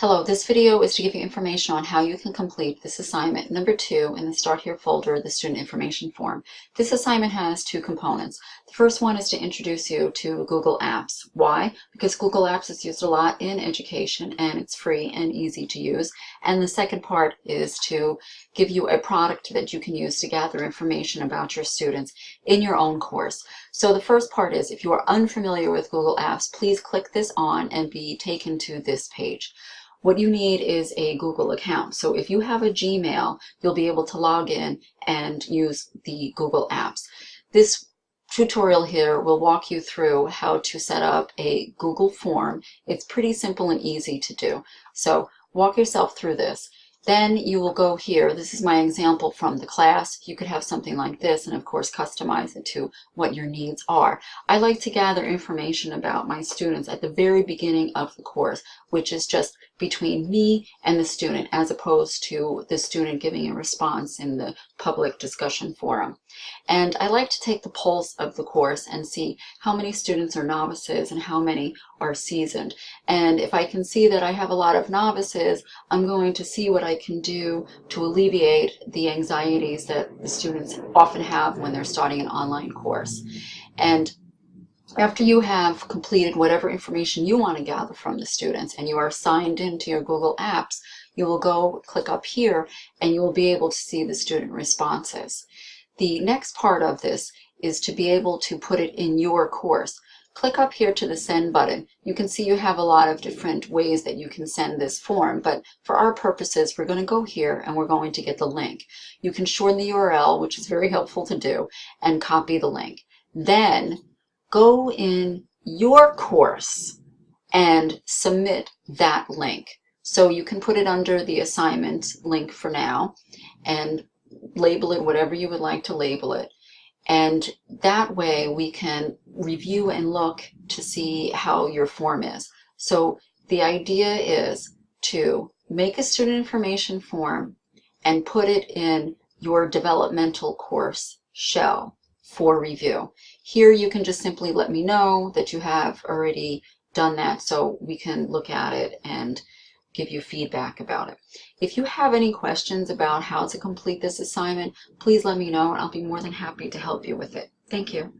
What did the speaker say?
Hello, this video is to give you information on how you can complete this assignment number two in the Start Here folder, the student information form. This assignment has two components. The first one is to introduce you to Google Apps. Why? Because Google Apps is used a lot in education and it's free and easy to use. And the second part is to give you a product that you can use to gather information about your students in your own course. So the first part is if you are unfamiliar with Google Apps, please click this on and be taken to this page what you need is a Google account. So if you have a Gmail, you'll be able to log in and use the Google Apps. This tutorial here will walk you through how to set up a Google form. It's pretty simple and easy to do. So walk yourself through this. Then you will go here. This is my example from the class. You could have something like this and of course customize it to what your needs are. I like to gather information about my students at the very beginning of the course, which is just between me and the student as opposed to the student giving a response in the public discussion forum. And I like to take the pulse of the course and see how many students are novices and how many are seasoned. And if I can see that I have a lot of novices, I'm going to see what I can do to alleviate the anxieties that the students often have when they're starting an online course. And after you have completed whatever information you want to gather from the students and you are signed into your Google Apps, you will go click up here and you will be able to see the student responses. The next part of this is to be able to put it in your course. Click up here to the send button. You can see you have a lot of different ways that you can send this form, but for our purposes, we're going to go here and we're going to get the link. You can shorten the URL, which is very helpful to do, and copy the link. Then go in your course and submit that link. So you can put it under the assignment link for now and label it whatever you would like to label it. And that way we can review and look to see how your form is. So the idea is to make a student information form and put it in your developmental course shell for review. Here you can just simply let me know that you have already done that so we can look at it and give you feedback about it. If you have any questions about how to complete this assignment, please let me know and I'll be more than happy to help you with it. Thank you.